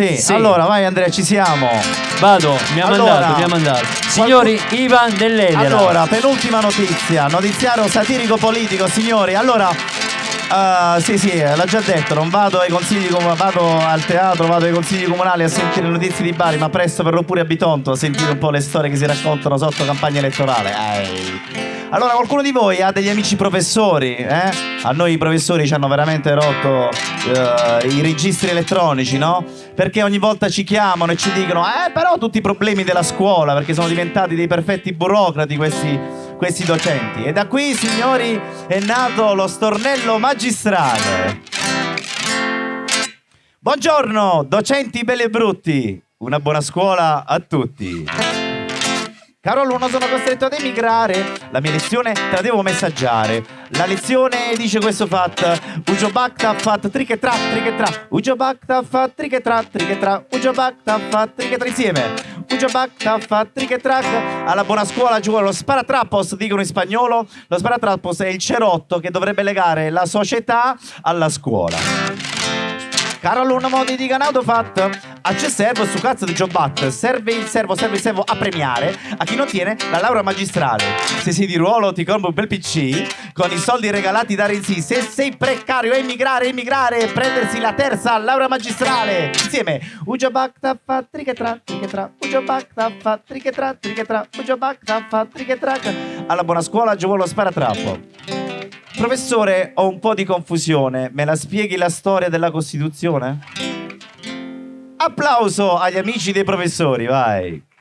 Sì. Sì. allora vai Andrea, ci siamo. Vado, mi ha Allora, mandato, mi ha mandato. Signori, Ivan dell'Edera. Allora, penultima notizia, notiziario satirico politico, signori. Allora, eh, sì, sì, l'ha già detto, non vado ai consigli vado al teatro, vado ai consigli comunali a sentire le notizie di Bari, ma presto verrò pure a Bitonto a sentire un po' le storie che si raccontano sotto campagna elettorale. Ehi. Allora, qualcuno di voi ha degli amici professori? Eh? A noi i professori ci hanno veramente rotto eh, i registri elettronici, no? Perché ogni volta ci chiamano e ci dicono, eh, però tutti i problemi della scuola, perché sono diventati dei perfetti burocrati questi, questi docenti. E da qui, signori, è nato lo stornello magistrale. Buongiorno, docenti belli e brutti. Una buona scuola a tutti. Caro alunno, sono costretto ad emigrare. La mia lezione te la devo messaggiare. La lezione dice questo fat. Ujo bakta fat triche tra triche tra. Ujo bakta fat triche tra triche tra. Ujo bakta fat triche tra insieme. Ujo bakta fat triche tra. Alla buona scuola vuole lo sparatrappos, dicono in spagnolo. Lo sparatrappos è il cerotto che dovrebbe legare la società alla scuola. Caro alunno modi di Ganaudo Fat, a c'è servo su cazzo di Jobat, serve il servo, serve il servo a premiare a chi non tiene la laurea magistrale. Se sei di ruolo ti compro un bel PC, con i soldi regalati da Renzi, se sei precario emigrare, emigrare, prendersi la terza laurea magistrale. Insieme, Ujabakta fa trichetra, trichetra, Ujabakta fa trichetra, trichetra, Ujabakta fa trichetra. Alla buona scuola giù lo sparatrappo. Professore, ho un po' di confusione. Me la spieghi la storia della Costituzione? Applauso agli amici dei professori, vai.